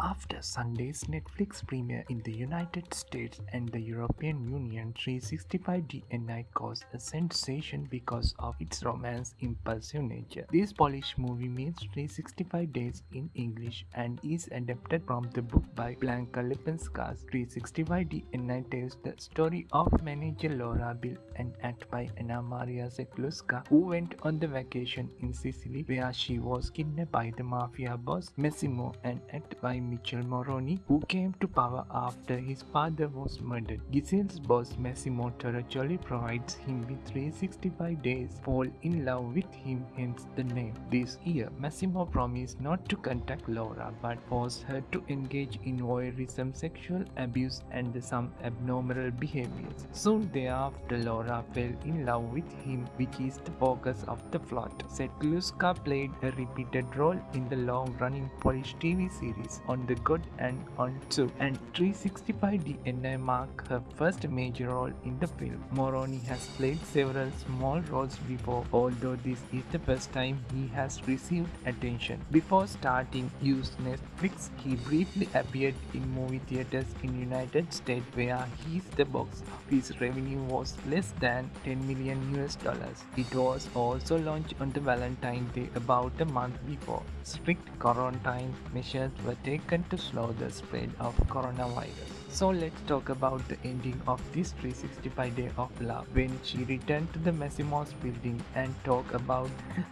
After Sunday's Netflix premiere in the United States and the European Union, 365 DNI caused a sensation because of its romance impulsive nature. This Polish movie meets 365 days in English and is adapted from the book by Blanka Lipinska's 365 DNI tells the story of manager Laura Biel and act by Anna Maria Zakluska who went on the vacation in Sicily where she was kidnapped by the mafia boss Massimo and act by Michele Morrone, who came to power after his father was murdered. Giselle's boss Massimo Torricelli provides him with 365 days, fall in love with him, hence the name. This year, Massimo promised not to contact Laura but forced her to engage in voyeurism, sexual abuse, and some abnormal behaviors. Soon thereafter, Laura fell in love with him, which is the focus of the plot. Zakluska played a repeated role in the long-running Polish TV series on the Good and on Two, and 365 DNI mark her first major role in the film. Morrone has played several small roles before, although this is the first time he has received attention. Before starting use Netflix, he briefly appeared in movie theaters in United States where his the box office revenue was less than 10 million US dollars. It was also launched on the Valentine's Day about a month before. Strict quarantine measures were taken to slow the spread of coronavirus. So let's talk about the ending of this 365 day of love when she returned to the Massimo's building and talk about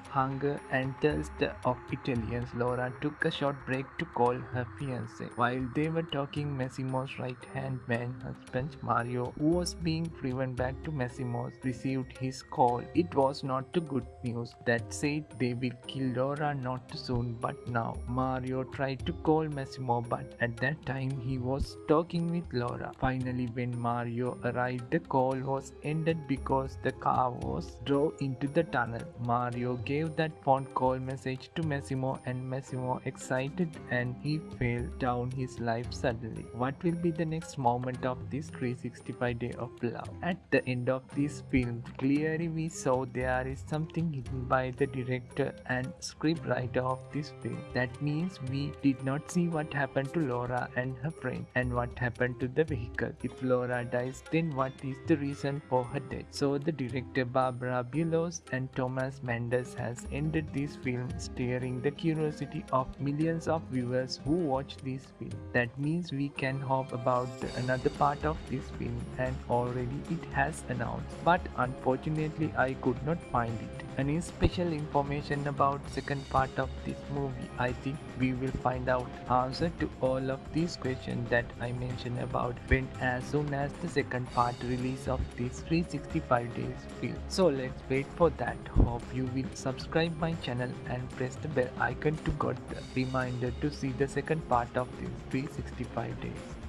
hunger and thirst of Italians. Laura took a short break to call her fiance. While they were talking, Massimo's right hand man husband Mario, who was being driven back to Massimo's, received his call. It was not the good news that said they will kill Laura not soon but now. Mario tried to call Massimo but at that time he was talking with Laura. Finally, when Mario arrived, the call was ended because the car was drove into the tunnel. Mario gave that phone call message to Massimo and Massimo excited and he fell down his life suddenly. What will be the next moment of this 365 day of love? At the end of this film, clearly we saw there is something hidden by the director and scriptwriter of this film. That means we did not see what happened to Laura and her friend and what happened to the vehicle. If Laura dies, then what is the reason for her death? So the director Barbara Bulos and Thomas Mendes has ended this film stirring the curiosity of millions of viewers who watch this film. That means we can hope about another part of this film and already it has announced. But unfortunately I could not find it. Any special information about second part of this movie? I think we will find out answer to all of these questions that I mentioned about when as soon as the second part release of this 365 days film. So let's wait for that. Hope you will subscribe my channel and press the bell icon to get the reminder to see the second part of this 365 days.